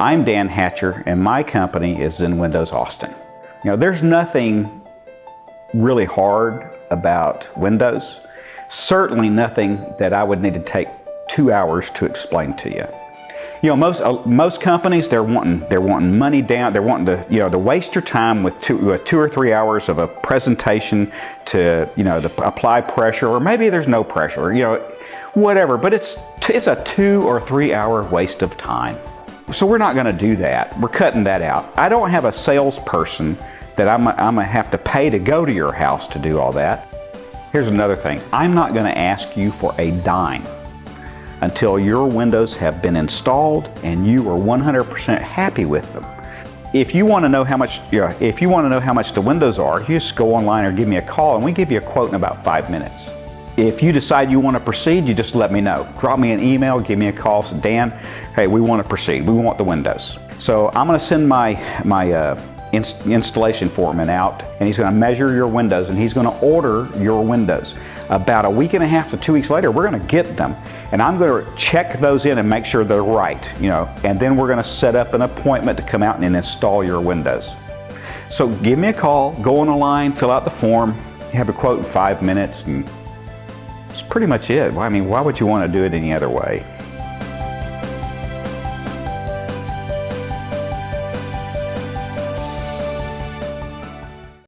I'm Dan Hatcher and my company is Zen Windows Austin. You know, there's nothing really hard about Windows. Certainly nothing that I would need to take two hours to explain to you. You know, most uh, most companies they're wanting they're wanting money down. They're wanting to you know to waste your time with two with two or three hours of a presentation to you know to apply pressure, or maybe there's no pressure. You know, whatever. But it's it's a two or three hour waste of time. So we're not going to do that. We're cutting that out. I don't have a salesperson that I'm, I'm to have to pay to go to your house to do all that. Here's another thing. I'm not going to ask you for a dime until your windows have been installed and you are 100% happy with them. If you want to know how much, if you want to know how much the windows are, you just go online or give me a call and we give you a quote in about five minutes. If you decide you want to proceed, you just let me know. Drop me an email, give me a call, say, Dan, hey, we want to proceed. We want the windows. So I'm going to send my, my uh, inst installation foreman out and he's going to measure your windows and he's going to order your windows. About a week and a half to two weeks later, we're going to get them and I'm going to check those in and make sure they're right, you know, and then we're going to set up an appointment to come out and install your windows. So give me a call, go on the line, fill out the form, have a quote in five minutes and that's pretty much it. I mean, why would you want to do it any other way?